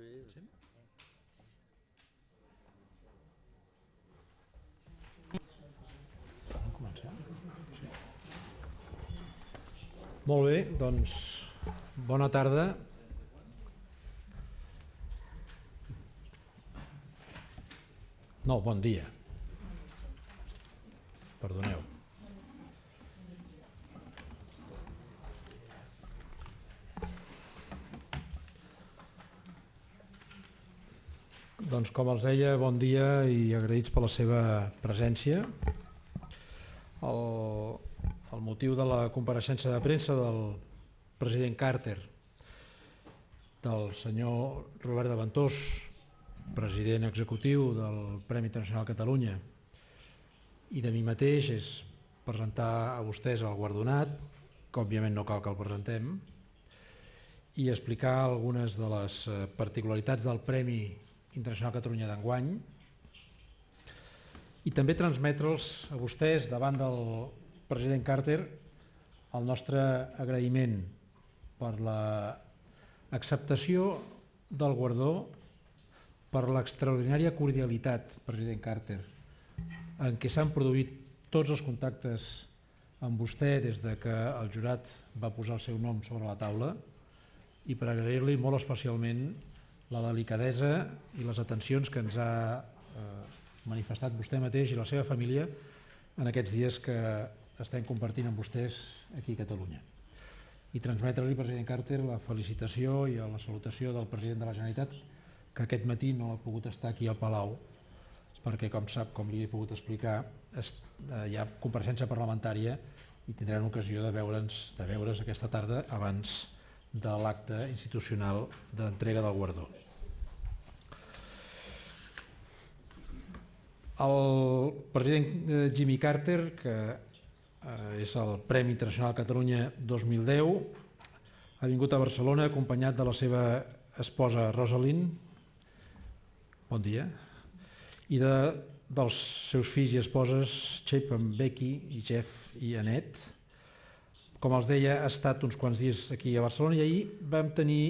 Sí? Molt bé, doncs bona tarda. No, bon dia. Doncs com els deia, bon dia i agraïts per la seva presència. El, el motiu de la compareixença de premsa del president Carter, del senyor Robert de Ventós, president executiu del Premi Internacional Catalunya, i de mi mateix és presentar a vostès el guardonat, que òbviament no cal que el presentem, i explicar algunes de les particularitats del Premi Internacional Catalunya d'enguany. I també transmetre'ls a vostès davant del president Carter el nostre agraïment per l'acceptació del guardó per l'extraordinària cordialitat, president Carter, en què s'han produït tots els contactes amb vostè des de que el jurat va posar el seu nom sobre la taula. I per agrair-li molt especialment la delicadesa i les atencions que ens ha eh, manifestat vostè mateix i la seva família en aquests dies que estem compartint amb vostès aquí a Catalunya. I transmetre-li, president Carter, la felicitació i la salutació del president de la Generalitat que aquest matí no ha pogut estar aquí al Palau perquè, com sap, com li he pogut explicar, eh, hi ha compareixença parlamentària i tindran ocasió de veure'ns de veure's aquesta tarda abans de l'acte institucional d'entrega del guardó. El president eh, Jimmy Carter, que eh, és el Premi Internacional Catalunya 2010, ha vingut a Barcelona acompanyat de la seva esposa Rosalind, bon dia, i de, dels seus fills i esposes Chapin, Becky i Jeff i Annette, com els deia, ha estat uns quants dies aquí a Barcelona i ahir vam tenir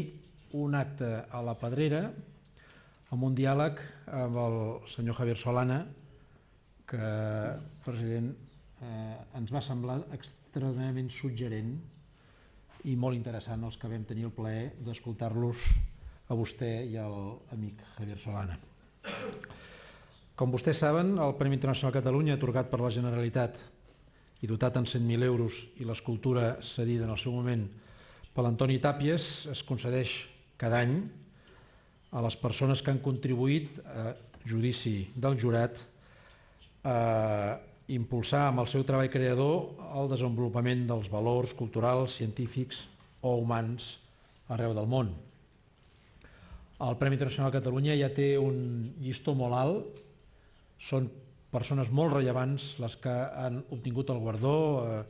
un acte a la Pedrera amb un diàleg amb el senyor Javier Solana que, president, eh, ens va semblar extraordinàriament suggerent i molt interessant els que vam tenir el plaer d'escoltar-los a vostè i al amic Javier Solana. Com vostès saben, el Premi Internacional Catalunya, atorgat per la Generalitat i dotat en 100.000 euros i l'escultura cedida en el seu moment per l'Antoni Tàpies es concedeix cada any a les persones que han contribuït a judici del jurat a impulsar amb el seu treball creador el desenvolupament dels valors culturals, científics o humans arreu del món. El Premi Internacional de Catalunya ja té un llistó molt alt, són persones molt rellevants les que han obtingut el guardó, eh,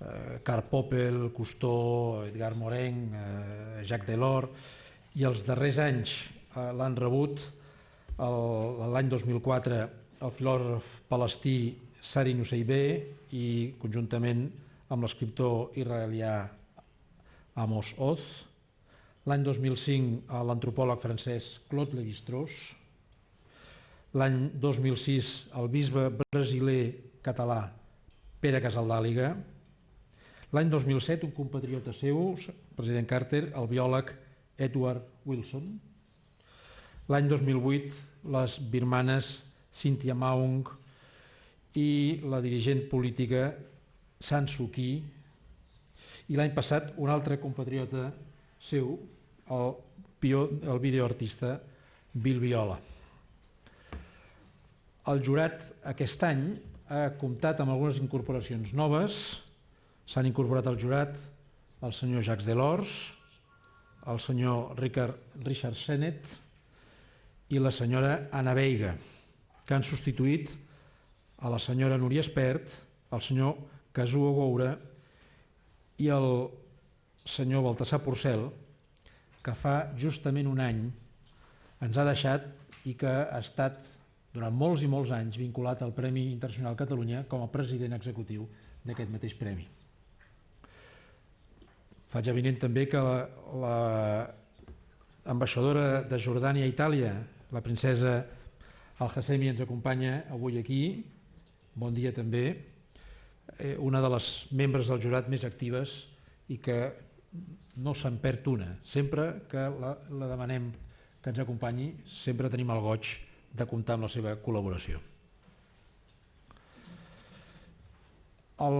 eh, Karl Popel, Cousteau, Edgar Morin, eh, Jacques Delors, i els darrers anys eh, l'han rebut l'any 2004 el filòsof palestí Sari Nusseibé i conjuntament amb l'escriptor israelià Amos Oz, l'any 2005 l'antropòleg francès Claude Lévi-Strauss, L'any 2006 el bisbe brasiler català Pere Casaldàliga. L'any 2007 un compatriota seu, president Carter, el biòleg Edward Wilson. L'any 2008 les birmanes Cynthia Maung i la dirigent política San Suu Kyi i l'any passat un altre compatriota seu, el, el videoartista Bill Viola. El jurat aquest any ha comptat amb algunes incorporacions noves. S'han incorporat al jurat el senyor Jacques Delors, el senyor Richard, Richard Sennett i la senyora Anna Veiga, que han substituït a la senyora Núria Espert, el senyor Casuo Goura i el senyor Baltasar Porcel, que fa justament un any ens ha deixat i que ha estat durant molts i molts anys vinculat al Premi Internacional Catalunya com a president executiu d'aquest mateix premi. Faig evident també que la, la ambaixadora de Jordània a Itàlia, la princesa Al-Hassemi ens acompanya avui aquí. Bon dia també. Eh, una de les membres del jurat més actives i que no se'n perd una. Sempre que la, la demanem que ens acompanyi, sempre tenim el goig de comptar amb la seva col·laboració. El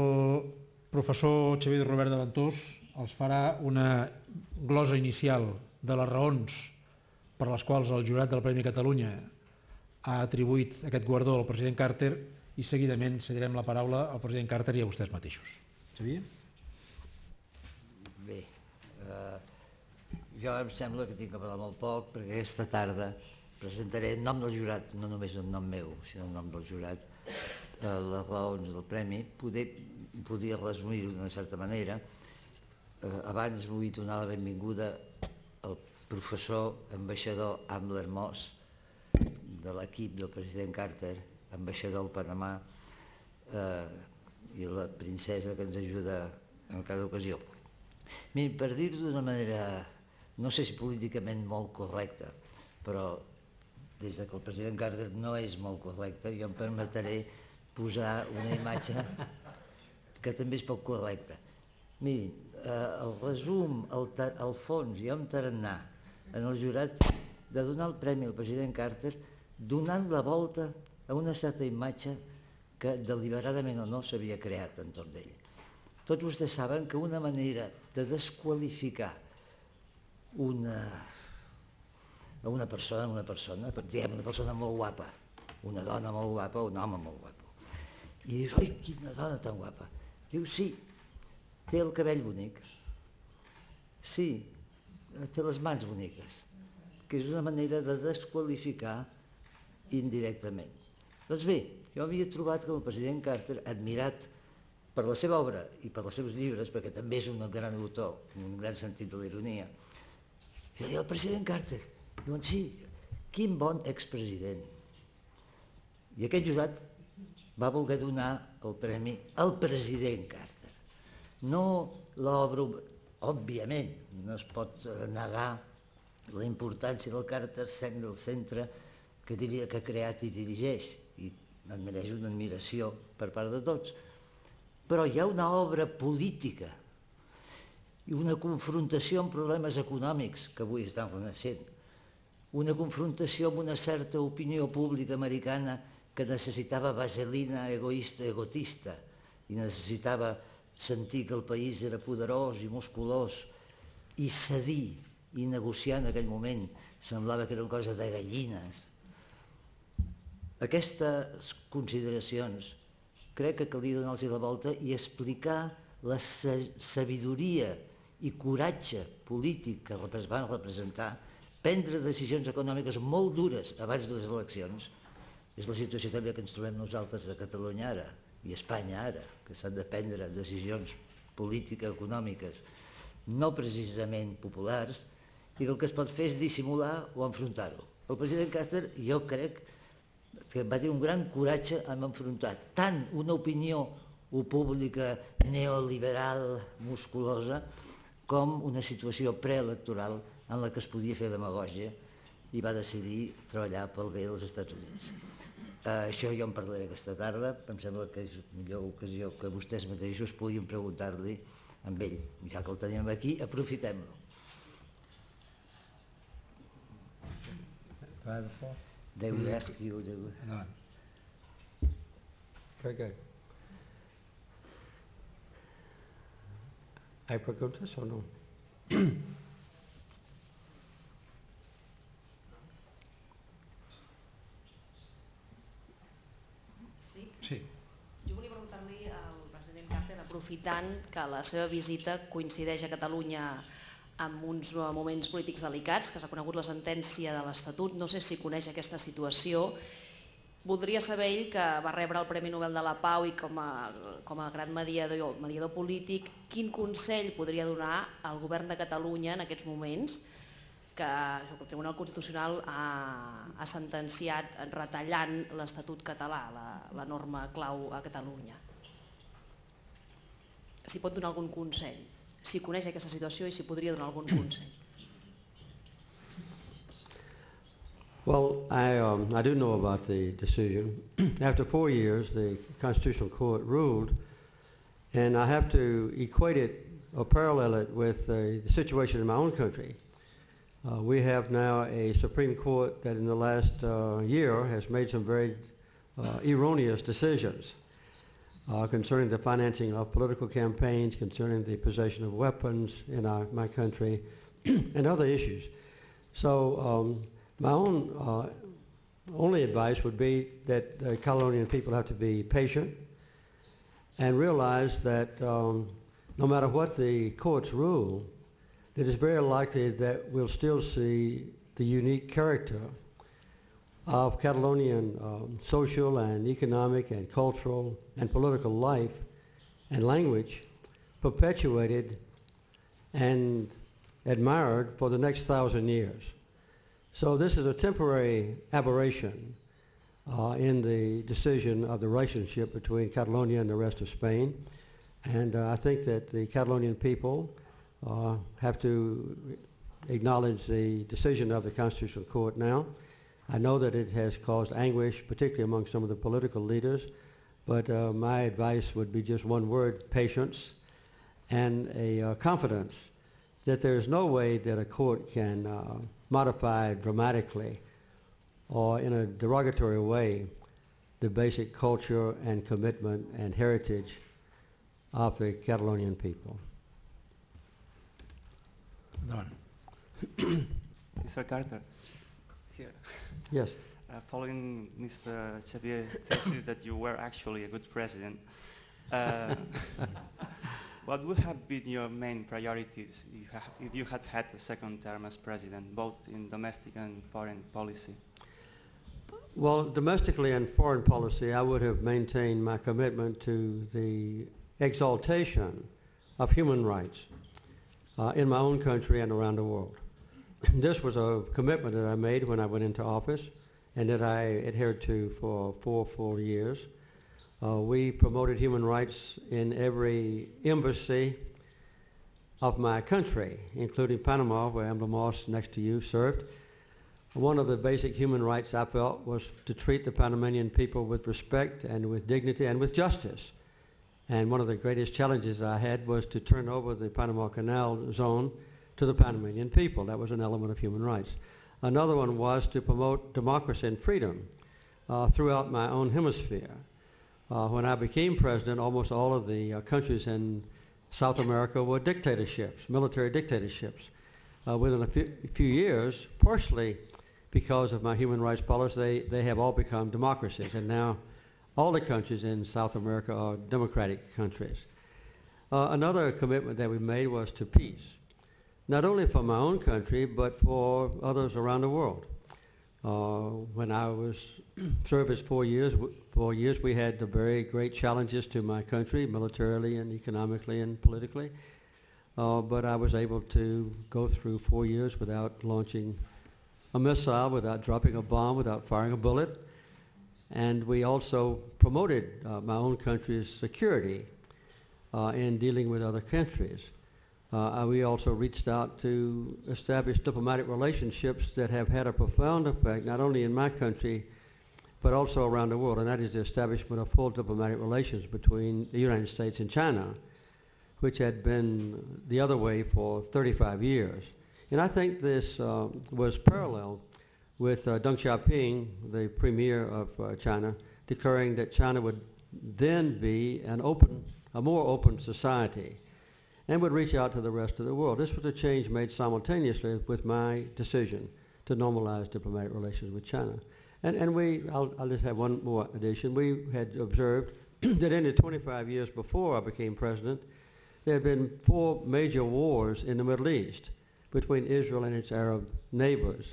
professor Xavier Robert de Ventós els farà una glosa inicial de les raons per les quals el jurat del Premi Catalunya ha atribuït aquest guardó al president Carter i seguidament cedirem la paraula al president Carter i a vostès mateixos. Xavier? Bé, eh, jo em sembla que tinc que parlar molt poc perquè aquesta tarda presentaré en nom del jurat, no només en nom meu, sinó en nom del jurat, eh, les raons del premi. Poder, podia resumir-ho d'una certa manera. Eh, abans vull donar la benvinguda al professor ambaixador Ambler Moss de l'equip del president Carter, ambaixador al Panamà eh, i la princesa que ens ajuda en cada ocasió. Miri, per dir-ho d'una manera, no sé si políticament molt correcta, però des que el president Carter no és molt correcte, jo em permetré posar una imatge que també és poc correcta. Mirin, eh, el resum, el, el fons i on tarannà en el jurat de donar el premi al president Carter donant la volta a una certa imatge que deliberadament o no s'havia creat entorn d'ell. Tots vostès saben que una manera de desqualificar una, una persona, una persona, diguem, una persona molt guapa, una dona molt guapa, un home molt guapo. I dius, oi, quina dona tan guapa. Diu, sí, té el cabell bonic. Sí, té les mans boniques. Que és una manera de desqualificar indirectament. Doncs bé, jo havia trobat que el president Carter, admirat per la seva obra i per els seus llibres, perquè també és un gran autor, en un gran sentit de l'ironia, jo deia, el president Carter, diuen, sí, quin bon expresident. I aquest jurat va voler donar el premi al president Carter. No l'obra, òbviament, no es pot negar la importància del Carter sent del centre que diria que ha creat i dirigeix, i em mereix una admiració per part de tots. Però hi ha una obra política i una confrontació amb problemes econòmics que avui estan coneixent, una confrontació amb una certa opinió pública americana que necessitava vaselina egoista, egotista, i necessitava sentir que el país era poderós i musculós, i cedir i negociar en aquell moment semblava que era una cosa de gallines. Aquestes consideracions crec que calia donar-los la volta i explicar la sabidoria i coratge polític que van representar, prendre decisions econòmiques molt dures abans de les eleccions, és la situació també que ens trobem nosaltres a Catalunya ara i a Espanya ara, que s'han de prendre decisions polítiques, econòmiques, no precisament populars, i que el que es pot fer és dissimular o enfrontar-ho. El president Carter, jo crec que va tenir un gran coratge en enfrontar tant una opinió pública neoliberal musculosa com una situació preelectoral en la que es podia fer demagògia i va decidir treballar pel bé dels Estats Units. Uh, això jo en parlaré aquesta tarda, em sembla que és millor ocasió que vostès mateixos puguin preguntar-li amb ell. Ja que el tenim aquí, aprofitem-lo. They will ask you. Very good. Hay preguntes o no? Sí? Sí. Jo volia preguntar-li al president Carter, aprofitant que la seva visita coincideix a Catalunya amb uns moments polítics delicats, que s'ha conegut la sentència de l'Estatut, no sé si coneix aquesta situació, voldria saber ell que va rebre el Premi Nobel de la Pau i com a, com a gran mediador, mediador polític, quin consell podria donar al govern de Catalunya en aquests moments que el Tribunal Constitucional ha, ha sentenciat retallant l'Estatut català, la, la norma clau a Catalunya. Si pot donar algun consell, si coneix aquesta situació i si podria donar algun consell. Well, I, um, I do know about the decision. After four years, the Constitutional Court ruled, and I have to equate it or parallel it with uh, the situation in my own country. Uh, we have now a Supreme Court that in the last uh, year has made some very uh, erroneous decisions uh, concerning the financing of political campaigns, concerning the possession of weapons in our, my country, and other issues. So um, my own uh, only advice would be that the Catalonian people have to be patient and realize that um, no matter what the courts rule, it is very likely that we'll still see the unique character of Catalonian um, social and economic and cultural and political life and language perpetuated and admired for the next thousand years. So this is a temporary aberration uh, in the decision of the relationship between Catalonia and the rest of Spain. And uh, I think that the Catalonian people uh, have to acknowledge the decision of the Constitutional Court now. I know that it has caused anguish, particularly among some of the political leaders, but uh, my advice would be just one word, patience, and a uh, confidence that there is no way that a court can uh, modify dramatically or in a derogatory way the basic culture and commitment and heritage of the Catalonian people. Mr. Carter, here. Yes. Uh, following Mr. Xavier's thesis that you were actually a good president, uh, what would have been your main priorities if you, if you had had a second term as president, both in domestic and foreign policy? Well, domestically and foreign policy, I would have maintained my commitment to the exaltation of human rights uh, in my own country and around the world. this was a commitment that I made when I went into office and that I adhered to for four full years. Uh, we promoted human rights in every embassy of my country, including Panama, where Ambler Moss, next to you, served. One of the basic human rights I felt was to treat the Panamanian people with respect and with dignity and with justice. And one of the greatest challenges I had was to turn over the Panama Canal zone to the Panamanian people. That was an element of human rights. Another one was to promote democracy and freedom uh, throughout my own hemisphere. Uh, when I became president, almost all of the uh, countries in South America were dictatorships, military dictatorships. Uh, within a few, few, years, partially because of my human rights policy, they, they have all become democracies. And now all the countries in South America are democratic countries. Uh, another commitment that we made was to peace not only for my own country, but for others around the world. Uh, when I was service four years, four years, we had the very great challenges to my country, militarily and economically and politically. Uh, but I was able to go through four years without launching a missile, without dropping a bomb, without firing a bullet. And we also promoted uh, my own country's security uh, in dealing with other countries. Uh, we also reached out to establish diplomatic relationships that have had a profound effect, not only in my country, but also around the world, and that is the establishment of full diplomatic relations between the United States and China, which had been the other way for 35 years. And I think this uh, was parallel with uh, Deng Xiaoping, the premier of uh, China, declaring that China would then be an open, a more open society and would reach out to the rest of the world. This was a change made simultaneously with my decision to normalize diplomatic relations with China. And, and we, I'll, I'll just have one more addition. We had observed that in the 25 years before I became president, there had been four major wars in the Middle East between Israel and its Arab neighbors,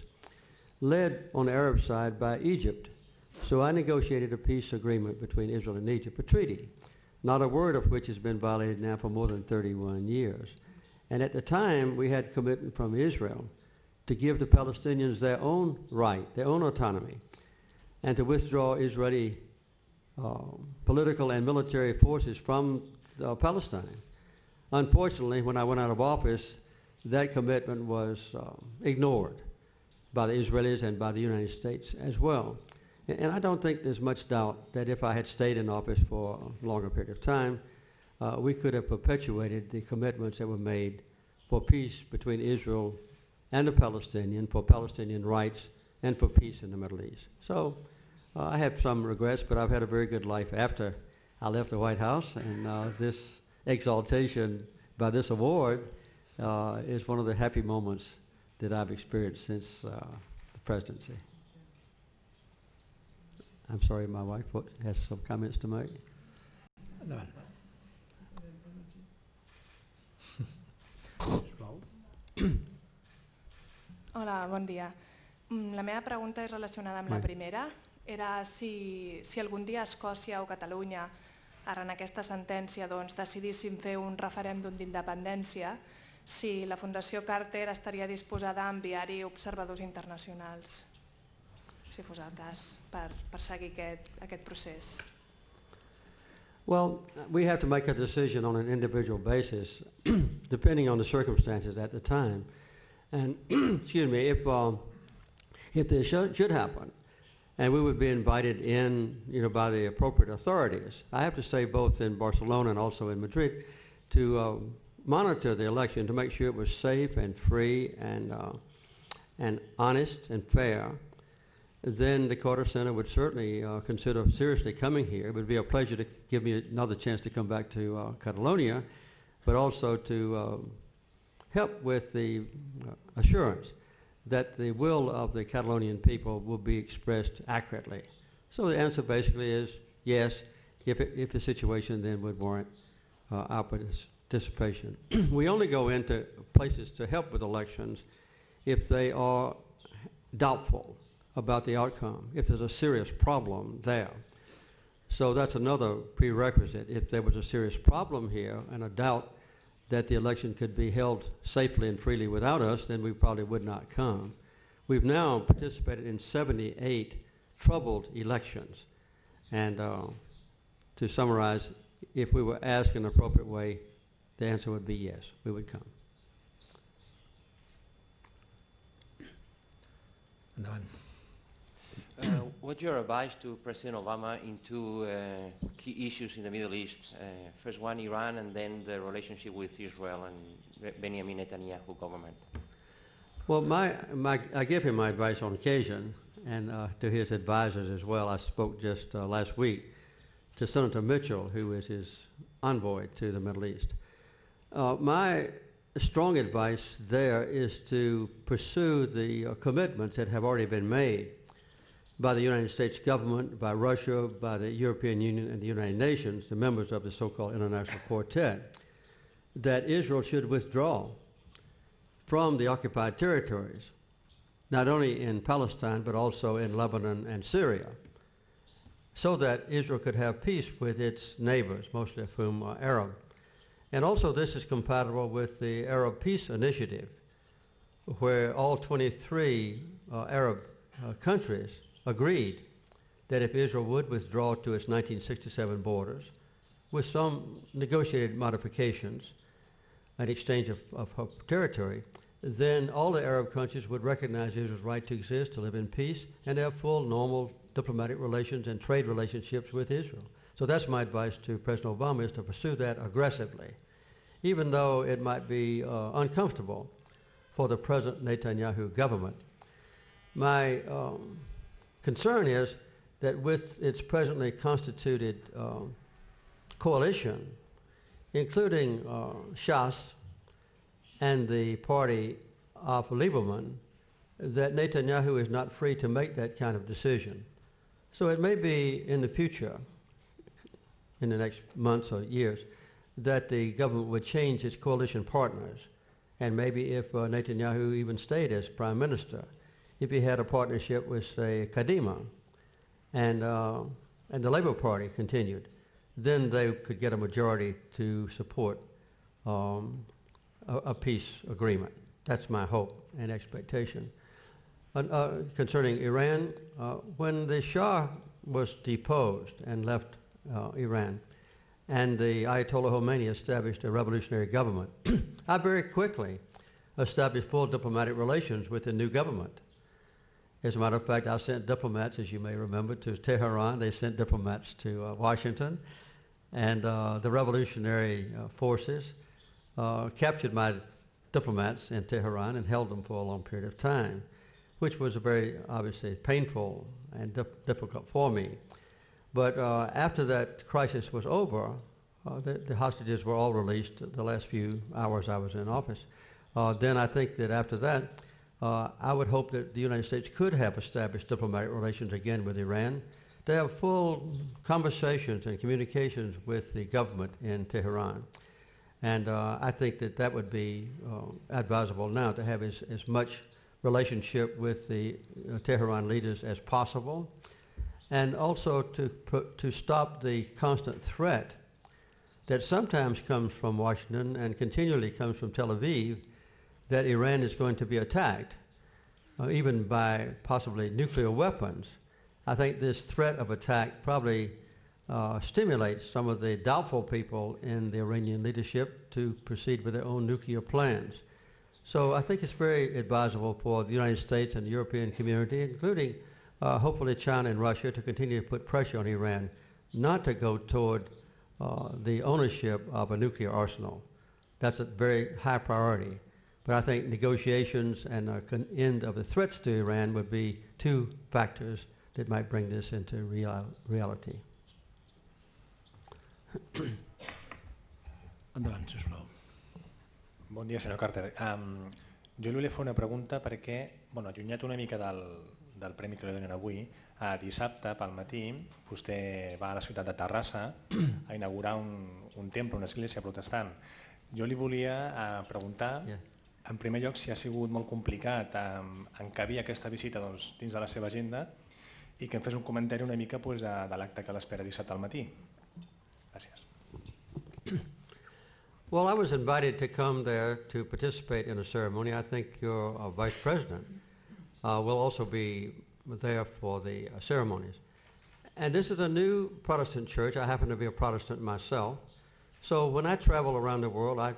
led on the Arab side by Egypt. So I negotiated a peace agreement between Israel and Egypt, a treaty not a word of which has been violated now for more than 31 years. And at the time, we had commitment from Israel to give the Palestinians their own right, their own autonomy, and to withdraw Israeli uh, political and military forces from uh, Palestine. Unfortunately, when I went out of office, that commitment was uh, ignored. by the Israelis and by the United States as well. And, I don't think there's much doubt that if I had stayed in office for a longer period of time, uh, we could have perpetuated the commitments that were made for peace between Israel and the Palestinian, for Palestinian rights, and for peace in the Middle East. So uh, I have some regrets, but I've had a very good life after I left the White House, and uh, this exaltation by this award uh, is one of the happy moments that I've experienced since uh, the presidency. I'm sorry, my wife has some comments to make. Endavant. Sisplau. Hola, bon dia. Mm, La meva pregunta és relacionada amb la primera. Era si, si algun dia Escòcia o Catalunya, ara en aquesta sentència, doncs, decidissin fer un referèndum d'independència, si la Fundació Carter estaria disposada a enviar-hi observadors internacionals, si fos el cas, per, per seguir aquest, aquest procés. Well, we have to make a decision on an individual basis, depending on the circumstances at the time. And excuse me, if um, if this should, should happen, and we would be invited in, you know, by the appropriate authorities. I have to say, both in Barcelona and also in Madrid, to uh, monitor the election to make sure it was safe and free and uh, and honest and fair then the Carter Center would certainly uh, consider seriously coming here. It would be a pleasure to give me another chance to come back to uh, Catalonia, but also to uh, help with the uh, assurance that the will of the Catalonian people will be expressed accurately. So the answer basically is yes, if, it, if the situation then would warrant uh, our participation. we only go into places to help with elections if they are doubtful about the outcome, if there's a serious problem there. So that's another prerequisite. If there was a serious problem here and a doubt that the election could be held safely and freely without us, then we probably would not come. We've now participated in 78 troubled elections. And uh, to summarize, if we were asked in an appropriate way, the answer would be yes, we would come. Endavant. Uh, what's your advice to President Obama in two uh, key issues in the Middle East? Uh, first one, Iran, and then the relationship with Israel and Benjamin Netanyahu government. Well, my, my, I give him my advice on occasion, and uh, to his advisors as well. I spoke just uh, last week to Senator Mitchell, who is his envoy to the Middle East. My strong advice there is to pursue the commitments that have already been made by the United States government, by Russia, by the European Union, and the United Nations, the members of the so-called International Quartet, that Israel should withdraw from the occupied territories, not only in Palestine, but also in Lebanon and Syria, so that Israel could have peace with its neighbors, mostly of whom are Arab. And also this is compatible with the Arab Peace Initiative, where all 23 uh, Arab uh, countries agreed that if Israel would withdraw to its 1967 borders, with some negotiated modifications, an exchange of, of, of territory, then all the Arab countries would recognize Israel's right to exist, to live in peace, and have full, normal diplomatic relations and trade relationships with Israel. So that's my advice to President Obama is to pursue that aggressively, even though it might be uh, uncomfortable for the present Netanyahu government. My um, concern is that with its presently constituted um, coalition, including uh, Shas and the party of Lieberman, that Netanyahu is not free to make that kind of decision. So it may be in the future, in the next months or years, that the government would change its coalition partners. And maybe if uh, Netanyahu even stayed as prime minister, if he had a partnership with, say, Kadima, and, uh, and the Labour Party continued, then they could get a majority to support um, a, a peace agreement. That's my hope and expectation. Uh, concerning Iran, uh, when the Shah was deposed and left uh, Iran, and the Ayatollah Khomeini established a revolutionary government, I very quickly established full diplomatic relations with the new government. As a matter of fact, I sent diplomats, as you may remember, to Tehran. They sent diplomats to uh, Washington. And uh, the revolutionary uh, forces uh, captured my diplomats in Tehran and held them for a long period of time, which was a very obviously painful and dif- difficult for me. But uh, after that crisis was over, uh, the, the hostages were all released the last few hours I was in office. Then I think that after that, uh, I would hope that the United States could have established diplomatic relations again with Iran to have full conversations and communications with the government in Tehran. And uh, I think that that would be uh, advisable now to have as, as much relationship with the uh, Tehran leaders as possible, and also to, put, to stop the constant threat that sometimes comes from Washington and continually comes from Tel Aviv that Iran is going to be attacked, uh, even by possibly nuclear weapons. I think this threat of attack probably uh, stimulates some of the doubtful people in the Iranian leadership to proceed with their own nuclear plans. So I think it's very advisable for the United States and the European community, including uh, hopefully China and Russia, to continue to put pressure on Iran not to go toward uh, the ownership of a nuclear arsenal. That's a very high priority. But I think negotiations and an end of the threats to Iran would be two factors that might bring this into real, reality. Endavant, sisplau. Bon dia, senyor Carter. Um, jo li volia fer una pregunta perquè, bueno, allunyat una mica del, del premi que li donen avui, a dissabte pel matí vostè va a la ciutat de Terrassa a inaugurar un, un temple, una església protestant. Jo li volia uh, preguntar, Yeah. En primer lloc, si ha sigut molt complicat encabir aquesta visita doncs, dins de la seva agenda i que em fes un comentari una mica pues, de, de l'acte que l'espera dissabte al matí. Gràcies. Well, I was invited to come there to participate in a ceremony. I think your uh, vice president uh, will also be there for the uh, ceremonies. And this is a new Protestant church. I happen to be a Protestant myself. So when I travel around the world, I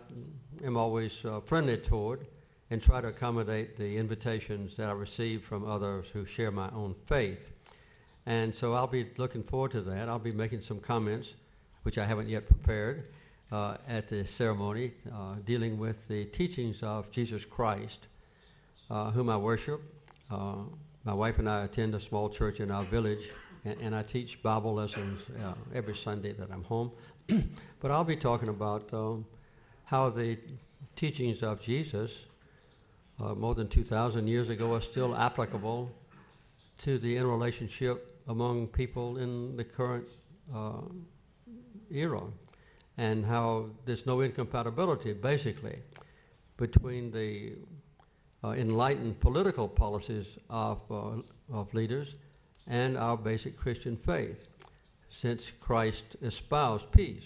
am always uh, friendly toward and try to accommodate the invitations that I receive from others who share my own faith. And so I'll be looking forward to that. I'll be making some comments, which I haven't yet prepared, uh, at the ceremony uh, dealing with the teachings of Jesus Christ, uh, whom I worship. Uh, my wife and I attend a small church in our village, and, and I teach Bible lessons uh, every Sunday that I'm home. but I'll be talking about um, how the teachings of Jesus, uh, more than 2,000 years ago, are still applicable to the interrelationship among people in the current uh, era, and how there's no incompatibility, basically, between the uh, enlightened political policies of, uh, of leaders and our basic Christian faith. Since Christ espoused peace,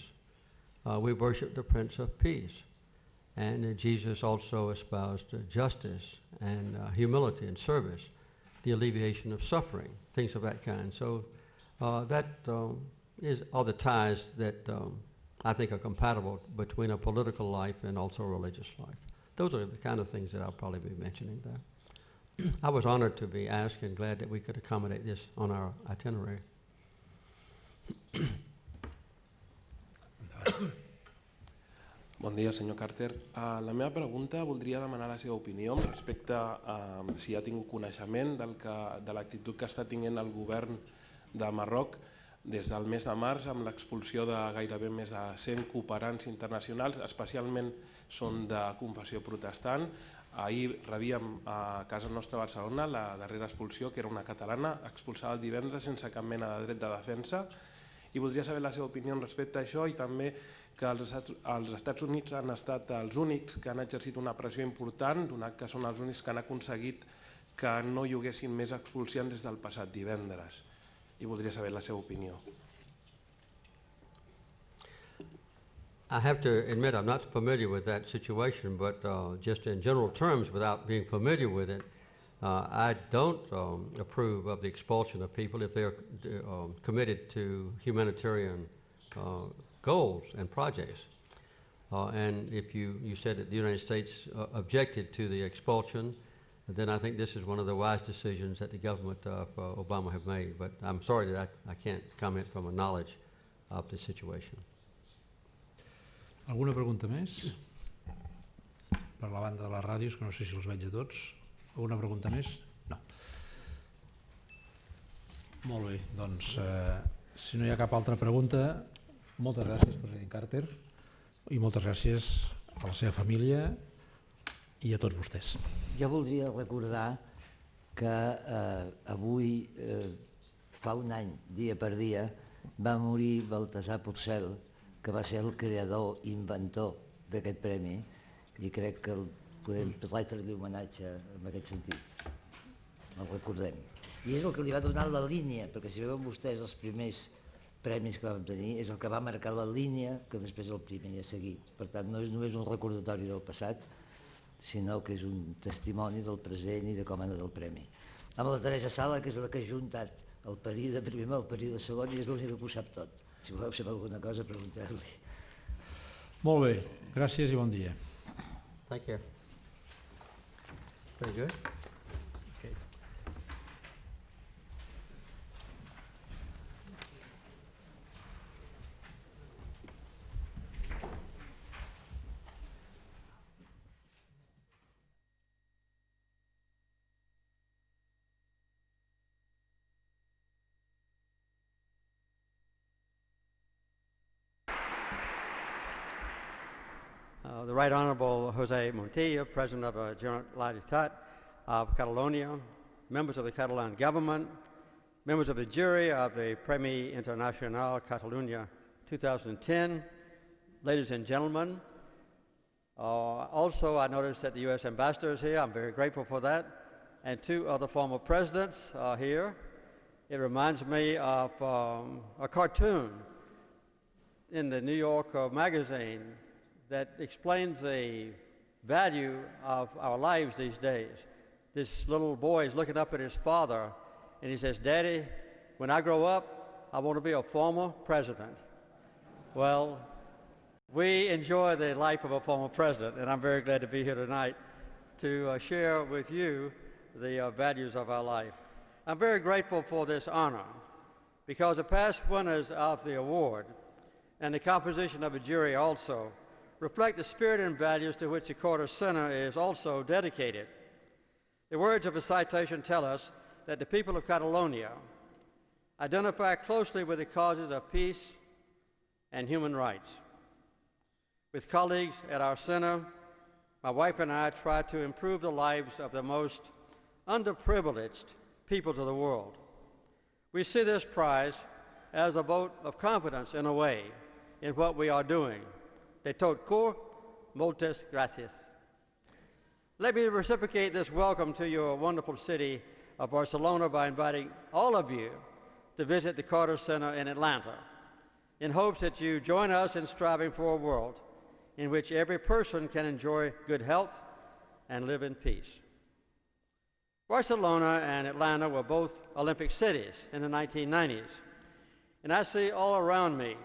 uh, we worship the Prince of Peace. And uh, Jesus also espoused justice and uh, humility and service, the alleviation of suffering, things of that kind. So uh, that um, is are the ties that um, I think are compatible between a political life and also a religious life. Those are the kind of things that I'll probably be mentioning there. I was honored to be asked and glad that we could accommodate this on our itinerary. Bon dia, senyor Carter. Uh, la meva pregunta voldria demanar la seva opinió respecte a uh, si ha tingut coneixement del que, de l'actitud que està tinguent el govern de Marroc des del mes de març amb l'expulsió de gairebé més de 100 cooperants internacionals, especialment són de confessió protestant. Ahir rebíem a casa nostra a Barcelona la darrera expulsió, que era una catalana, expulsada el divendres sense cap mena de dret de defensa, i voldria saber la seva opinió respecte a això i també que els els Estats Units han estat els únics que han exercit una pressió important, donat que són els únics que han aconseguit que no hi haguessin més expulsions des del passat divendres. I voldria saber la seva opinió. I have to admit I'm not familiar with that situation, but uh, just in general terms, without being familiar with it, uh, I don't um, approve of the expulsion of people if they're um, committed to humanitarian uh, goals and projects. Uh, and if you, you said that the United States uh, objected to the expulsion, then I think this is one of the wise decisions that the government of uh, Obama have made. But I'm sorry that I, I can't comment from a knowledge of the situation. Alguna pregunta més? Per la banda de les ràdios, que no sé si els veig a tots. Alguna pregunta més? No. Molt bé, doncs, eh, si no hi ha cap altra pregunta, moltes gràcies, president Carter, i moltes gràcies a la seva família i a tots vostès. Jo voldria recordar que eh, avui, eh, fa un any, dia per dia, va morir Baltasar Porcel, que va ser el creador, inventor d'aquest premi, i crec que el podem retre-li homenatge en aquest sentit. El recordem. I és el que li va donar la línia, perquè si veuen vostès els primers premis que vam tenir, és el que va marcar la línia que després el primer ha seguit. Per tant, no és només un recordatori del passat, sinó que és un testimoni del present i de com ha anat el premi. Amb la Teresa Sala, que és la que ha juntat el període primer amb el període segon i és l'única que ho sap tot. Si voleu saber alguna cosa, pregunteu-li. Molt bé, gràcies i bon dia. Thank you. Very good. Okay. Uh, the Right Honorable Jose Montilla, President of the Generalitat of Catalonia, members of the Catalan government, members of the jury of the Premi Internacional Catalunya 2010, ladies and gentlemen. Uh, also, I noticed that the U.S. ambassador is here. I'm very grateful for that. And two other former presidents are here. It reminds me of um, a cartoon in the New York uh, Magazine that explains the value of our lives these days. This little boy is looking up at his father and he says, Daddy, when I grow up, I want to be a former president. Well, we enjoy the life of a former president, and I'm very glad to be here tonight to uh, share with you the uh, values of our life. I'm very grateful for this honor because the past winners of the award and the composition of a jury also reflect the spirit and values to which the Carter Center is also dedicated. The words of the citation tell us that the people of Catalonia identify closely with the causes of peace and human rights. With colleagues at our center, my wife and I try to improve the lives of the most underprivileged peoples of the world. We see this prize as a vote of confidence in a way in what we are doing de tot cor, moltes gracias. Let me reciprocate this welcome to your wonderful city of Barcelona by inviting all of you to visit the Carter Center in Atlanta in hopes that you join us in striving for a world in which every person can enjoy good health and live in peace. Barcelona and Atlanta were both Olympic cities in the 1990s, and I see all around me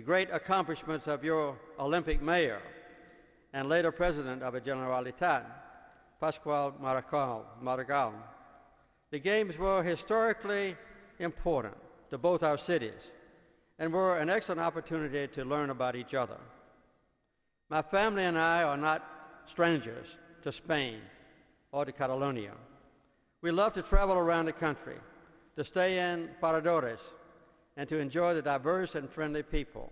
the great accomplishments of your Olympic mayor and later president of the Generalitat, Pascual Maragall. The games were historically important to both our cities and were an excellent opportunity to learn about each other. My family and I are not strangers to Spain or to Catalonia. We love to travel around the country, to stay in paradores, and to enjoy the diverse and friendly people.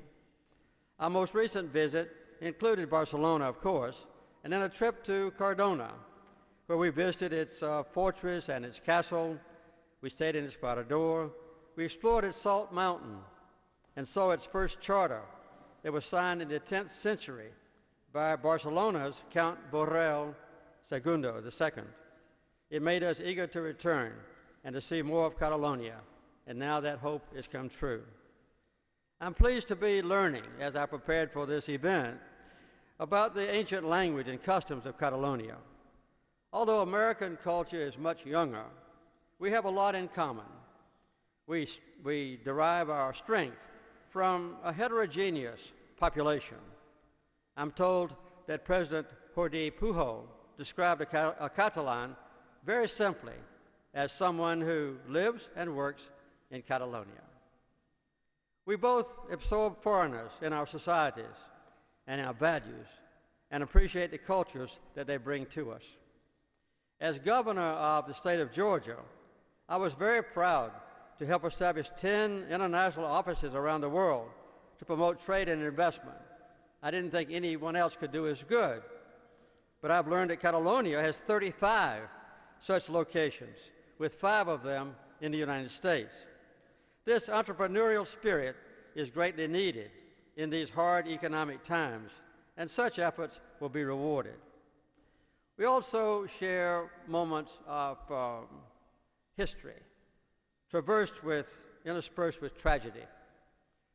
Our most recent visit included Barcelona, of course, and then a trip to Cardona, where we visited its uh, fortress and its castle. We stayed in its parador. We explored its salt mountain and saw its first charter that was signed in the 10th century by Barcelona's Count Borrell II, II. It made us eager to return and to see more of Catalonia and now that hope has come true. I'm pleased to be learning, as I prepared for this event, about the ancient language and customs of Catalonia. Although American culture is much younger, we have a lot in common. We, we derive our strength from a heterogeneous population. I'm told that President Jordi Pujol described a, a Catalan very simply as someone who lives and works in Catalonia. We both absorb foreigners in our societies and our values and appreciate the cultures that they bring to us. As governor of the state of Georgia, I was very proud to help establish 10 international offices around the world to promote trade and investment. I didn't think anyone else could do as good, but I've learned that Catalonia has 35 such locations, with five of them in the United States. This entrepreneurial spirit is greatly needed in these hard economic times, and such efforts will be rewarded. We also share moments of um, history, traversed with, interspersed with tragedy.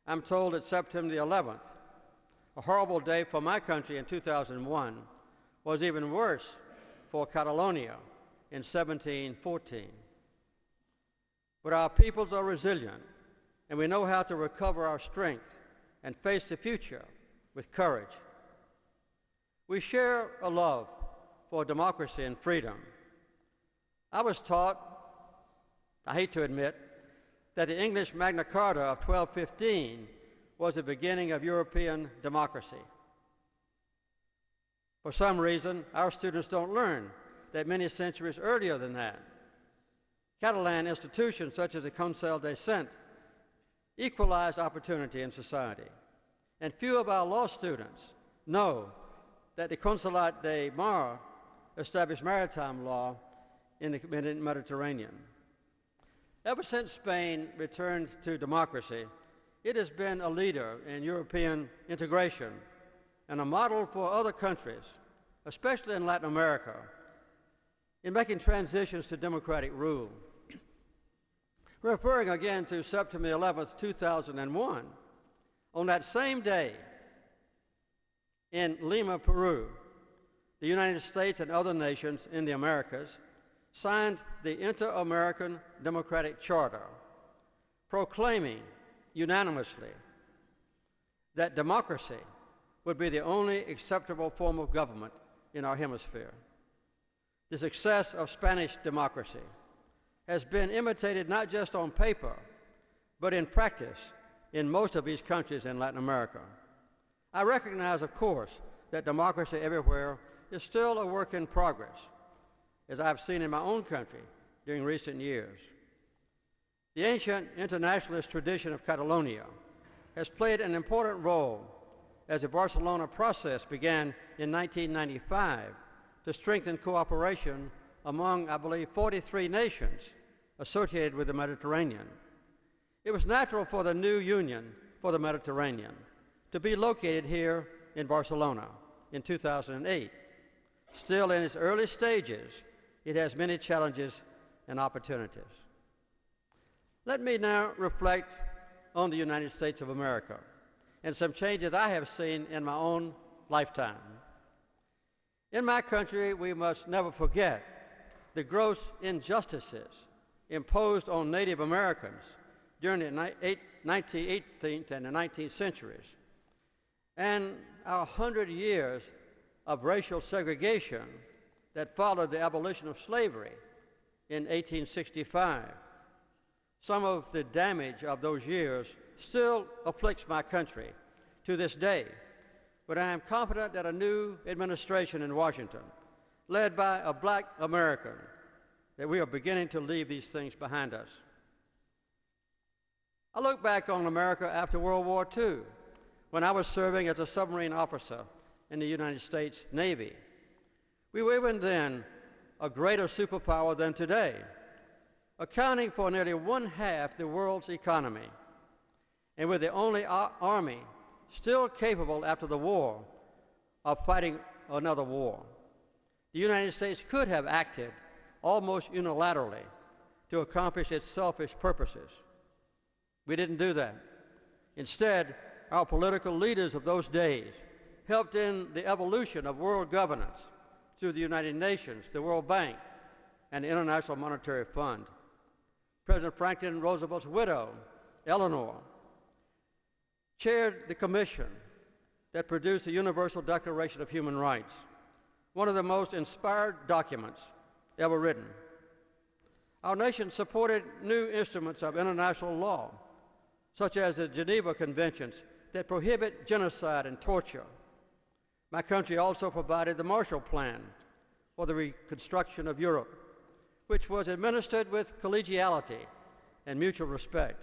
I'm told that September the 11th, a horrible day for my country in 2001, was even worse for Catalonia in 1714. But our peoples are resilient, and we know how to recover our strength and face the future with courage. We share a love for democracy and freedom. I was taught, I hate to admit, that the English Magna Carta of 1215 was the beginning of European democracy. For some reason, our students don't learn that many centuries earlier than that, Catalan institutions such as the Consell de Cent equalized opportunity in society. And few of our law students know that the Consolat de Mar established maritime law in the Mediterranean. Ever since Spain returned to democracy, it has been a leader in European integration and a model for other countries, especially in Latin America, in making transitions to democratic rule. Referring again to September 11th, 2001, on that same day in Lima, Peru, the United States and other nations in the Americas signed the Inter-American Democratic Charter, proclaiming unanimously that democracy would be the only acceptable form of government in our hemisphere. The success of Spanish democracy has been imitated not just on paper, but in practice in most of these countries in Latin America. I recognize, of course, that democracy everywhere is still a work in progress, as I've seen in my own country during recent years. The ancient internationalist tradition of Catalonia has played an important role as the Barcelona process began in 1995 to strengthen cooperation among, I believe, 43 nations associated with the Mediterranean. It was natural for the new Union for the Mediterranean to be located here in Barcelona in 2008. Still in its early stages, it has many challenges and opportunities. Let me now reflect on the United States of America and some changes I have seen in my own lifetime. In my country, we must never forget the gross injustices imposed on Native Americans during the 19th and the 19th centuries, and our hundred years of racial segregation that followed the abolition of slavery in 1865. Some of the damage of those years still afflicts my country to this day, but I am confident that a new administration in Washington, led by a black American, that we are beginning to leave these things behind us. I look back on America after World War II, when I was serving as a submarine officer in the United States Navy. We were even then a greater superpower than today, accounting for nearly one half the world's economy, and with the only army still capable after the war of fighting another war. The United States could have acted almost unilaterally to accomplish its selfish purposes. We didn't do that. Instead, our political leaders of those days helped in the evolution of world governance through the United Nations, the World Bank, and the International Monetary Fund. President Franklin Roosevelt's widow, Eleanor, chaired the commission that produced the Universal Declaration of Human Rights, one of the most inspired documents ever written. Our nation supported new instruments of international law, such as the Geneva Conventions that prohibit genocide and torture. My country also provided the Marshall Plan for the reconstruction of Europe, which was administered with collegiality and mutual respect.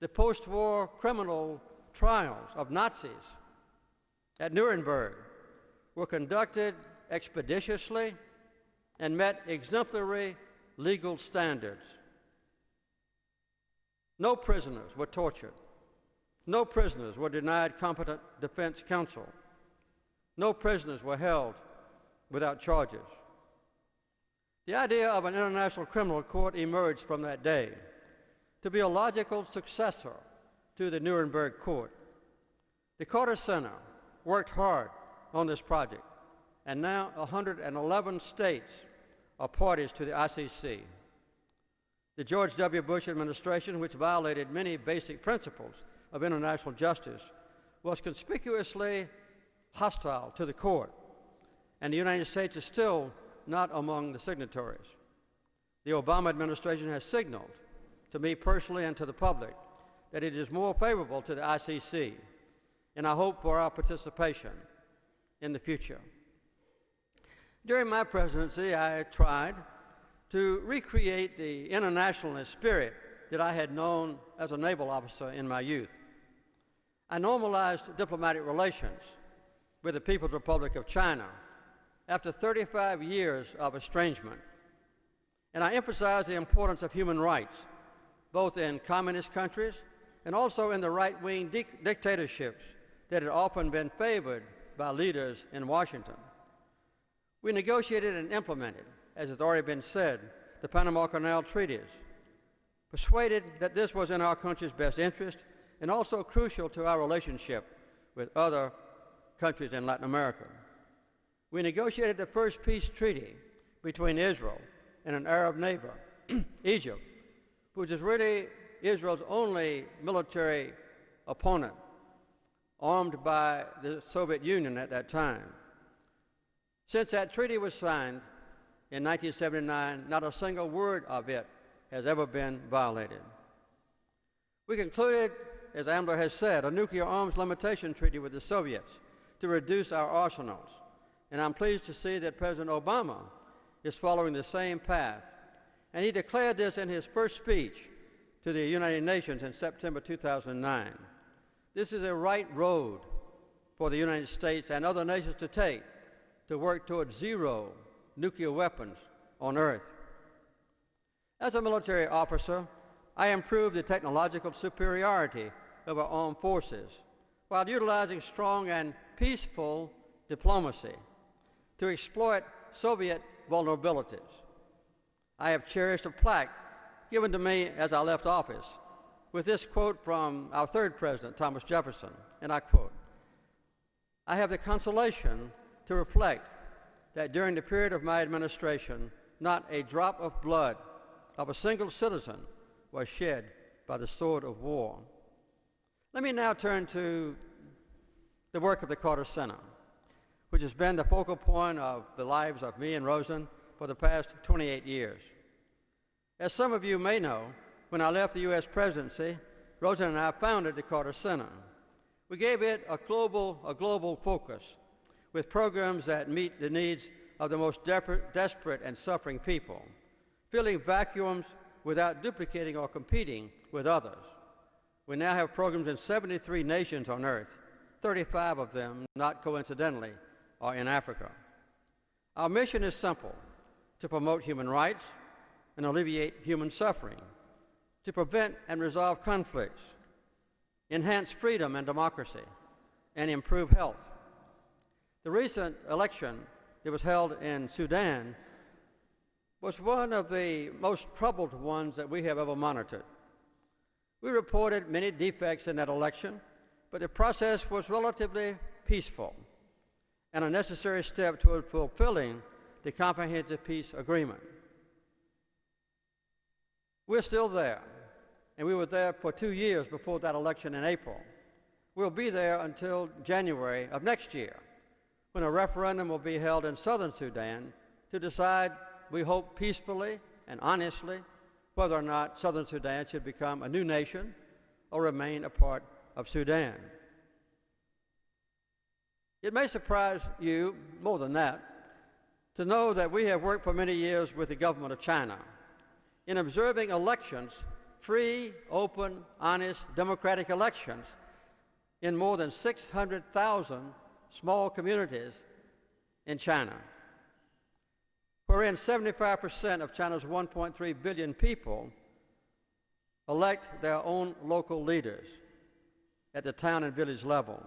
The post-war criminal trials of Nazis at Nuremberg were conducted expeditiously and met exemplary legal standards. No prisoners were tortured. No prisoners were denied competent defense counsel. No prisoners were held without charges. The idea of an international criminal court emerged from that day to be a logical successor to the Nuremberg Court. The Carter Center worked hard on this project, and now 111 states are parties to the ICC. The George W. Bush administration, which violated many basic principles of international justice, was conspicuously hostile to the court, and the United States is still not among the signatories. The Obama administration has signaled to me personally and to the public that it is more favorable to the ICC, and I hope for our participation in the future. During my presidency, I tried to recreate the internationalist spirit that I had known as a naval officer in my youth. I normalized diplomatic relations with the People's Republic of China after 35 years of estrangement. And I emphasized the importance of human rights, both in communist countries and also in the right-wing dic- dictatorships that had often been favored by leaders in Washington. We negotiated and implemented, as has already been said, the Panama Canal treaties, persuaded that this was in our country's best interest and also crucial to our relationship with other countries in Latin America. We negotiated the first peace treaty between Israel and an Arab neighbor, Egypt, which is really Israel's only military opponent, armed by the Soviet Union at that time. Since that treaty was signed in 1979, not a single word of it has ever been violated. We concluded, as Ambler has said, a nuclear arms limitation treaty with the Soviets to reduce our arsenals. And I'm pleased to see that President Obama is following the same path. And he declared this in his first speech to the United Nations in September 2009. This is a right road for the United States and other nations to take to work towards zero nuclear weapons on Earth. As a military officer, I improved the technological superiority of our armed forces while utilizing strong and peaceful diplomacy to exploit Soviet vulnerabilities. I have cherished a plaque given to me as I left office with this quote from our third president, Thomas Jefferson, and I quote, I have the consolation to reflect that during the period of my administration, not a drop of blood of a single citizen was shed by the sword of war. Let me now turn to the work of the Carter Center, which has been the focal point of the lives of me and Rosalynn for the past 28 years. As some of you may know, when I left the U.S. presidency, Rosalynn and I founded the Carter Center. We gave it a global, a global focus with programs that meet the needs of the most desperate and suffering people, filling vacuums without duplicating or competing with others. We now have programs in 73 nations on earth, 35 of them, not coincidentally, are in Africa. Our mission is simple, to promote human rights and alleviate human suffering, to prevent and resolve conflicts, enhance freedom and democracy, and improve health. The recent election that was held in Sudan was one of the most troubled ones that we have ever monitored. We reported many defects in that election, but the process was relatively peaceful and a necessary step toward fulfilling the comprehensive peace agreement. We're still there, and we were there for two years before that election in April. We'll be there until January of next year when a referendum will be held in southern Sudan to decide, we hope peacefully and honestly, whether or not southern Sudan should become a new nation or remain a part of Sudan. It may surprise you, more than that, to know that we have worked for many years with the government of China in observing elections, free, open, honest, democratic elections in more than 600,000 small communities in China, wherein 75% of China's 1.3 billion people elect their own local leaders at the town and village level.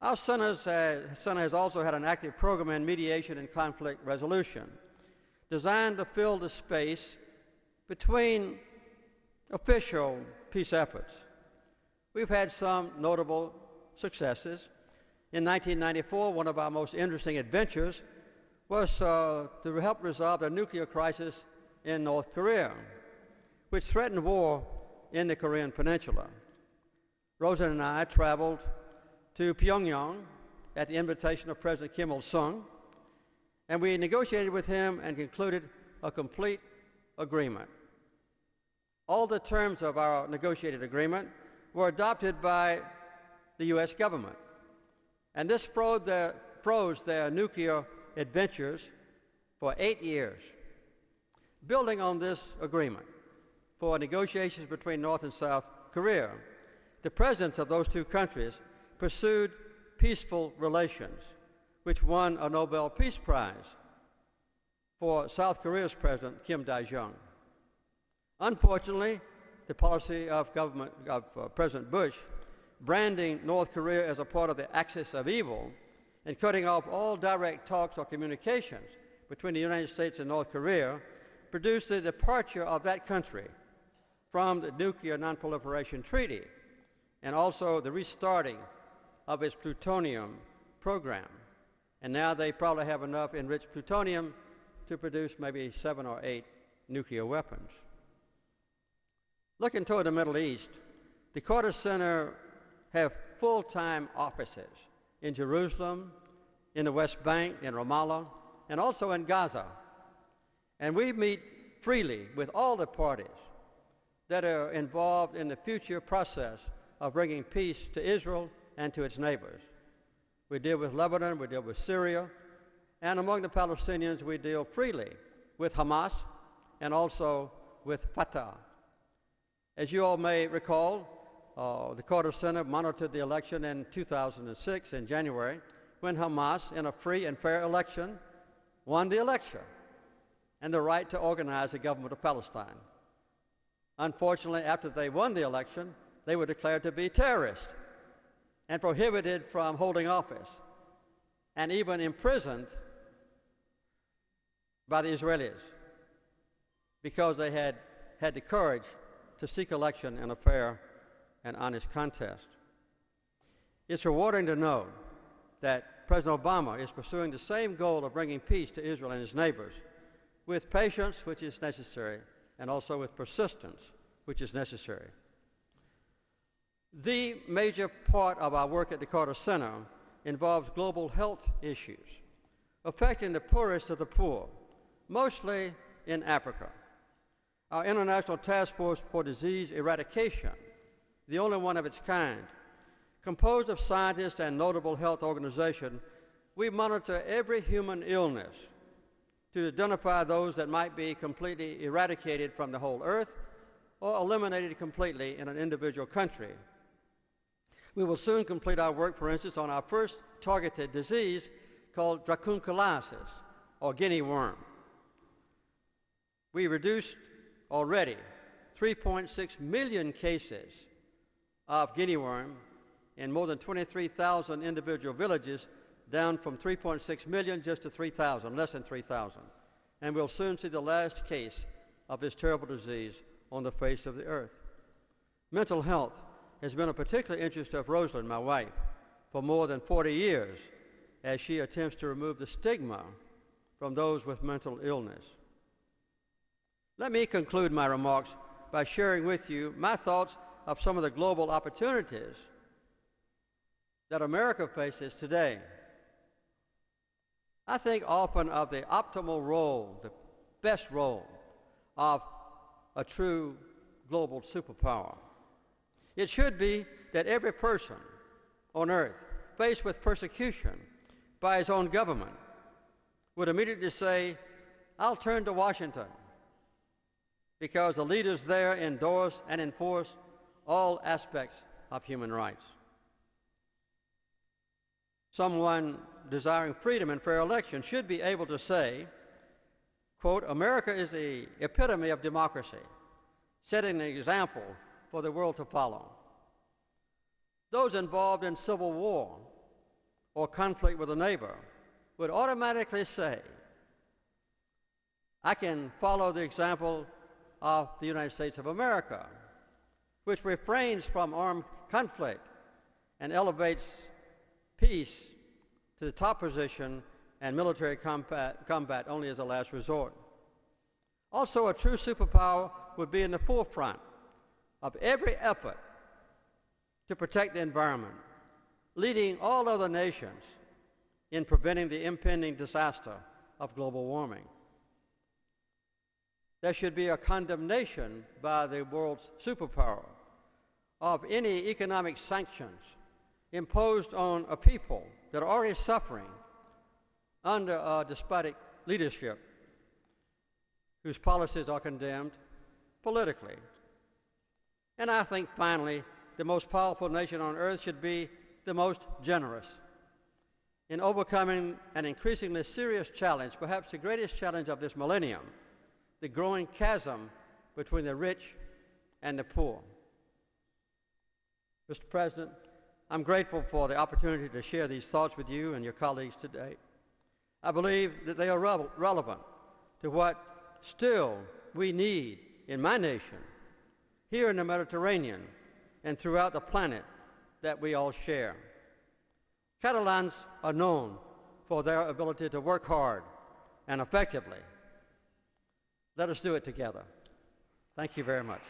Our center has also had an active program in mediation and conflict resolution designed to fill the space between official peace efforts. We've had some notable successes. In 1994, one of our most interesting adventures was uh, to help resolve the nuclear crisis in North Korea, which threatened war in the Korean Peninsula. Rosa and I traveled to Pyongyang at the invitation of President Kim Il-sung, and we negotiated with him and concluded a complete agreement. All the terms of our negotiated agreement were adopted by the U.S. government, and this froze their nuclear adventures for eight years. Building on this agreement for negotiations between North and South Korea, the presidents of those two countries pursued peaceful relations, which won a Nobel Peace Prize for South Korea's President Kim Dae-jung. Unfortunately, the policy of, government, of uh, President Bush, branding North Korea as a part of the axis of evil and cutting off all direct talks or communications between the United States and North Korea, produced the departure of that country from the Nuclear Nonproliferation Treaty and also the restarting of its plutonium program. And now they probably have enough enriched plutonium to produce maybe seven or eight nuclear weapons. Looking toward the Middle East, the Carter Center have full-time offices in Jerusalem, in the West Bank, in Ramallah, and also in Gaza. And we meet freely with all the parties that are involved in the future process of bringing peace to Israel and to its neighbors. We deal with Lebanon, we deal with Syria, and among the Palestinians we deal freely with Hamas and also with Fatah. As you all may recall, uh, the Carter Center monitored the election in 2006 in January when Hamas, in a free and fair election, won the election and the right to organize the government of Palestine. Unfortunately, after they won the election, they were declared to be terrorists and prohibited from holding office and even imprisoned by the Israelis because they had had the courage to seek election in a fair and honest contest. It's rewarding to know that President Obama is pursuing the same goal of bringing peace to Israel and his neighbors with patience, which is necessary, and also with persistence, which is necessary. The major part of our work at the Carter Center involves global health issues affecting the poorest of the poor, mostly in Africa. Our International Task Force for Disease Eradication, the only one of its kind, composed of scientists and notable health organizations, we monitor every human illness to identify those that might be completely eradicated from the whole earth or eliminated completely in an individual country. We will soon complete our work, for instance, on our first targeted disease called dracunculiasis, or guinea worm. We reduced already 3.6 million cases of guinea worm in more than 23,000 individual villages, down from 3.6 million just to 3,000, less than 3,000. And we'll soon see the last case of this terrible disease on the face of the earth. Mental health has been a particular interest of Rosalynn, my wife, for more than 40 years as she attempts to remove the stigma from those with mental illness. Let me conclude my remarks by sharing with you my thoughts of some of the global opportunities that America faces today I think often of the optimal role, the best role of a true global superpower. It should be that every person on earth faced with persecution by his own government would immediately say, I'll turn to Washington because the leaders there endorse and enforce all aspects of human rights. Someone desiring freedom and fair election should be able to say, quote, America is the epitome of democracy, setting an example for the world to follow. Those involved in civil war or conflict with a neighbor would automatically say, I can follow the example of the United States of America, which refrains from armed conflict and elevates peace to the top position and military combat, combat only as a last resort. Also, a true superpower would be in the forefront of every effort to protect the environment, leading all other nations in preventing the impending disaster of global warming. There should be a condemnation by the world's superpower of any economic sanctions imposed on a people that are already suffering under a despotic leadership whose policies are condemned politically. And I think finally, the most powerful nation on earth should be the most generous in overcoming an increasingly serious challenge, perhaps the greatest challenge of this millennium, the growing chasm between the rich and the poor. Mr. President, I'm grateful for the opportunity to share these thoughts with you and your colleagues today. I believe that they are re- relevant to what still we need in my nation, here in the Mediterranean, and throughout the planet that we all share. Catalans are known for their ability to work hard and effectively. Let us do it together. Thank you very much.